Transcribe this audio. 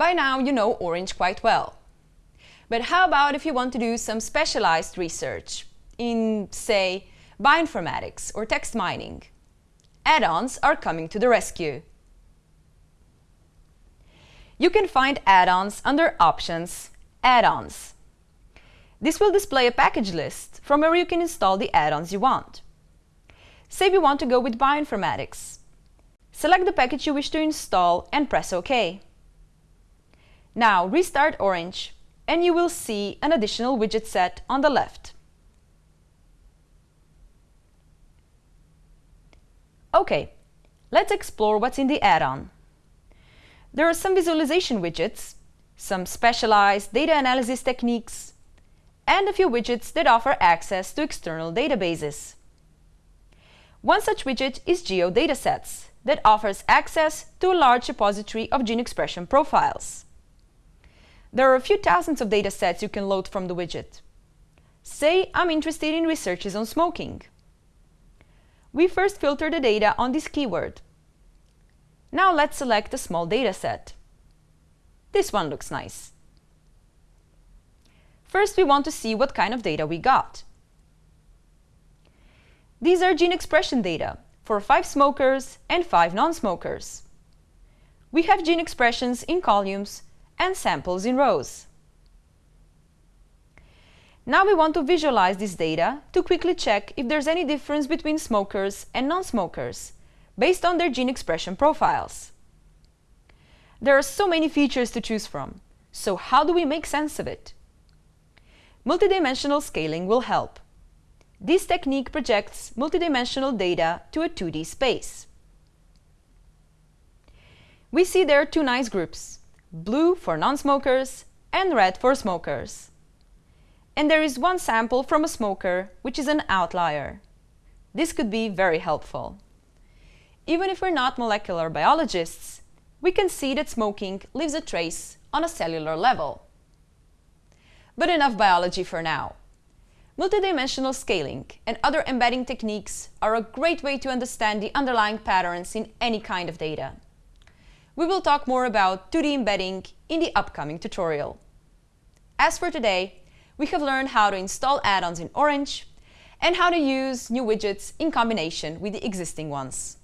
By now you know Orange quite well. But how about if you want to do some specialized research in, say, bioinformatics or text mining? Add-ons are coming to the rescue. You can find add-ons under Options, Add-ons. This will display a package list from where you can install the add-ons you want. Say you want to go with bioinformatics. Select the package you wish to install and press OK. Now restart Orange and you will see an additional widget set on the left. OK, let's explore what's in the add-on. There are some visualization widgets, some specialized data analysis techniques, and a few widgets that offer access to external databases. One such widget is GeoDatasets, that offers access to a large repository of gene expression profiles. There are a few thousands of datasets you can load from the widget. Say I'm interested in researches on smoking. We first filter the data on this keyword. Now let's select a small dataset. This one looks nice. First, we want to see what kind of data we got. These are gene expression data for 5 smokers and 5 non-smokers. We have gene expressions in columns and samples in rows. Now we want to visualize this data to quickly check if there's any difference between smokers and non-smokers based on their gene expression profiles. There are so many features to choose from, so how do we make sense of it? Multidimensional scaling will help. This technique projects multidimensional data to a 2D space. We see there are two nice groups, blue for non-smokers and red for smokers. And there is one sample from a smoker, which is an outlier. This could be very helpful. Even if we're not molecular biologists, we can see that smoking leaves a trace on a cellular level. But enough biology for now. Multidimensional scaling and other embedding techniques are a great way to understand the underlying patterns in any kind of data. We will talk more about 2D embedding in the upcoming tutorial. As for today, we have learned how to install add-ons in Orange and how to use new widgets in combination with the existing ones.